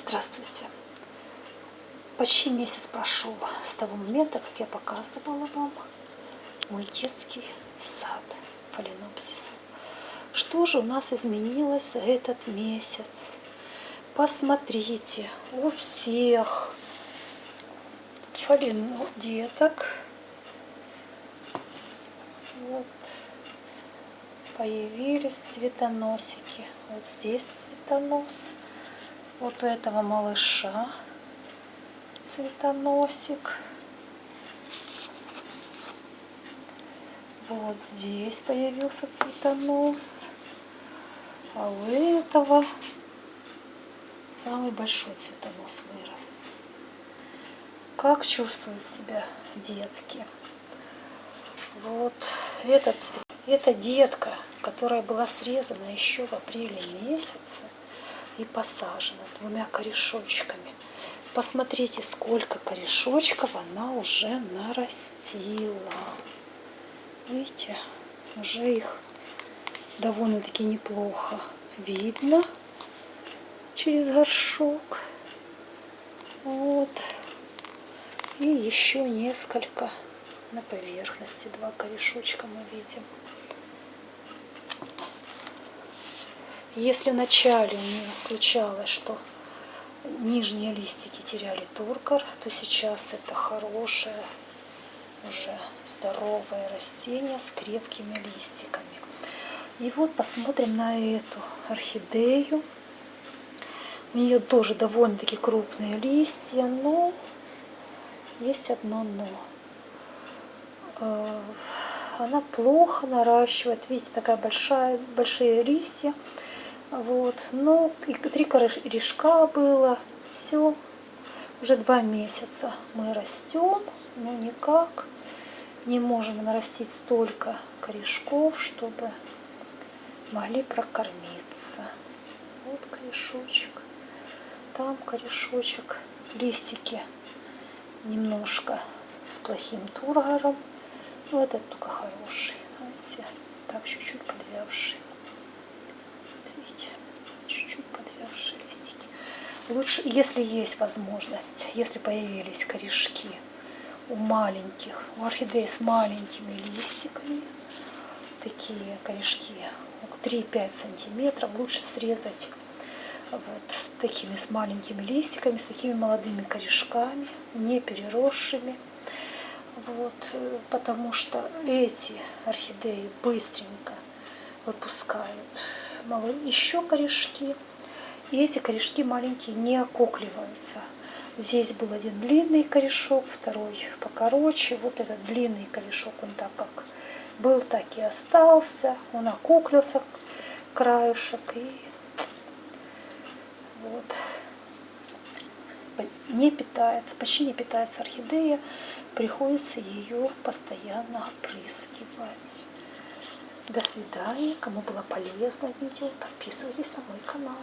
Здравствуйте! Почти месяц прошел с того момента, как я показывала вам мой детский сад фаленопсиса. Что же у нас изменилось этот месяц? Посмотрите, у всех фалено деток вот появились цветоносики. Вот здесь цветонос вот у этого малыша цветоносик. Вот здесь появился цветонос. А у этого самый большой цветонос вырос. Как чувствуют себя детки? Вот этот цвет. Это детка, которая была срезана еще в апреле месяце и посажена с двумя корешочками. Посмотрите, сколько корешочков она уже нарастила. Видите, уже их довольно-таки неплохо видно через горшок. Вот. И еще несколько на поверхности. Два корешочка мы видим. Если вначале у нее случалось, что нижние листики теряли туркор, то сейчас это хорошее, уже здоровое растение с крепкими листиками. И вот посмотрим на эту орхидею. У нее тоже довольно-таки крупные листья, но есть одно но. Э, она плохо наращивает. Видите, такая большая, большие листья. Вот, ну, и три корешка было, все, уже два месяца мы растем, но никак не можем нарастить столько корешков, чтобы могли прокормиться. Вот корешочек, там корешочек, листики немножко с плохим тургором, но этот только хороший, знаете, так чуть-чуть подвявший. Лучше, если есть возможность, если появились корешки у маленьких, у орхидеи с маленькими листиками, такие корешки 3-5 сантиметров, лучше срезать вот с такими с маленькими листиками, с такими молодыми корешками, не переросшими. Вот, потому что эти орхидеи быстренько выпускают еще корешки, и эти корешки маленькие не окукливаются. Здесь был один длинный корешок, второй покороче. Вот этот длинный корешок, он так как был, так и остался. Он окуклился, краешек. И вот не питается, почти не питается орхидея. Приходится ее постоянно опрыскивать. До свидания. Кому было полезно видео, подписывайтесь на мой канал.